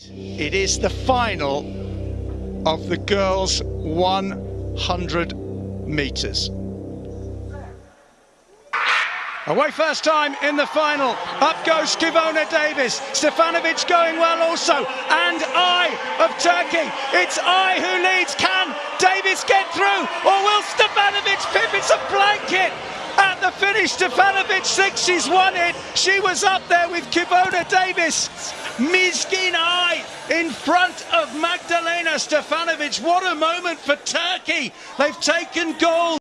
It is the final of the girls' 100 metres. Away first time in the final. Up goes Kevona Davis. Stefanovic going well also. And Ay of Turkey. It's Ay who leads. Can Davis get through? Or will Stefanovic pip? It's a blanket. At the finish, Stefanovic thinks she's won it. She was up there with Kevona Davis. Mizgin Ay in front of Magdalena Stefanovic. What a moment for Turkey. They've taken gold.